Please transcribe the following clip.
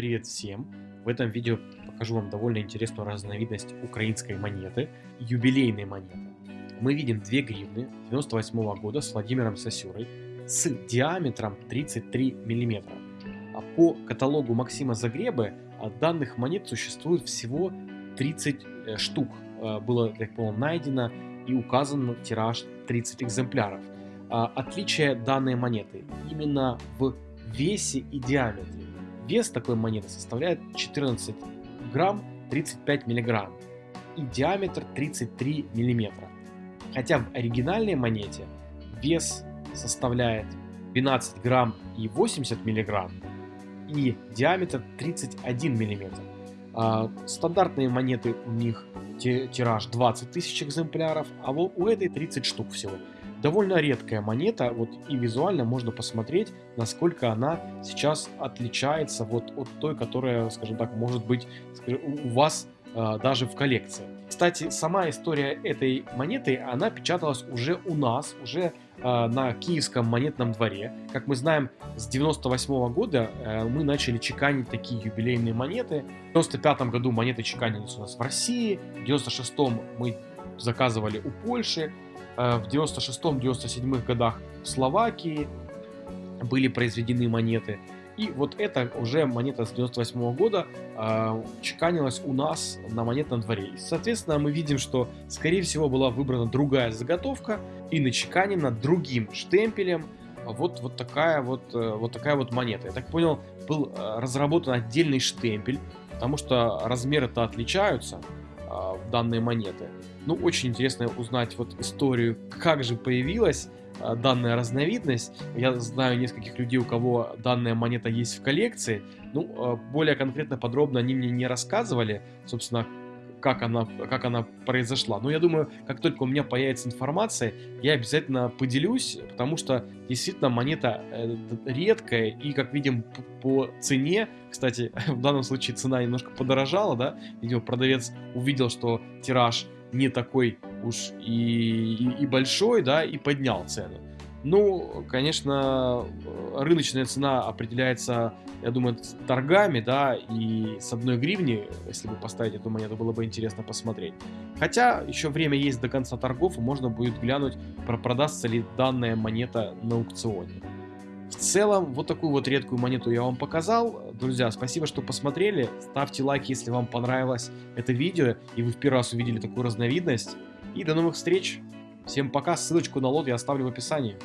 Привет всем! В этом видео покажу вам довольно интересную разновидность украинской монеты, юбилейной монеты. Мы видим 2 гривны 98 года с Владимиром Сосюрой с диаметром 33 мм. А по каталогу Максима Загребы данных монет существует всего 30 э, штук. Э, было, так понял, найдено и указан тираж 30 экземпляров. А, отличие данной монеты именно в весе и диаметре. Вес такой монеты составляет 14 грамм 35 миллиграмм и диаметр 33 миллиметра. Хотя в оригинальной монете вес составляет 12 грамм и 80 миллиграмм и диаметр 31 миллиметр. А, стандартные монеты у них тираж 20 тысяч экземпляров, а у этой 30 штук всего. Довольно редкая монета, вот и визуально можно посмотреть, насколько она сейчас отличается вот от той, которая, скажем так, может быть у вас э, даже в коллекции. Kстати, сама история этой монеты, она печаталась уже у нас, уже э, на киевском монетном дворе. Как мы знаем, с 98 -го года э, мы начали чеканить такие юбилейные монеты. В 95 году монеты чеканились у нас в России, в 96 мы заказывали у Польши, в 96-97 годах в Словакии были произведены монеты. И вот эта уже монета с 98 -го года э, чеканилась у нас на монетном дворе. И, соответственно, мы видим, что, скорее всего, была выбрана другая заготовка и начеканена другим штемпелем. Вот, вот, такая вот, э, вот такая вот монета. Я так понял, был э, разработан отдельный штемпель, потому что размеры-то отличаются э, данной монеты. Ну, очень интересно узнать вот историю, как же появилась а, данная разновидность. Я знаю нескольких людей, у кого данная монета есть в коллекции. Ну, а, более конкретно, подробно они мне не рассказывали, собственно, как она, как она произошла. Но я думаю, как только у меня появится информация, я обязательно поделюсь, потому что действительно монета э, редкая, и как видим по цене, кстати, в данном случае цена немножко подорожала, да, видимо, продавец увидел, что тираж не такой уж и, и, и большой, да, и поднял цену. Ну, конечно, рыночная цена определяется, я думаю, торгами, да, и с одной гривни, если бы поставить эту монету, было бы интересно посмотреть. Хотя еще время есть до конца торгов, и можно будет глянуть, продастся ли данная монета на аукционе. В целом, вот такую вот редкую монету я вам показал. Друзья, спасибо, что посмотрели. Ставьте лайк, если вам понравилось это видео, и вы в первый раз увидели такую разновидность. И до новых встреч. Всем пока. Ссылочку на лот я оставлю в описании.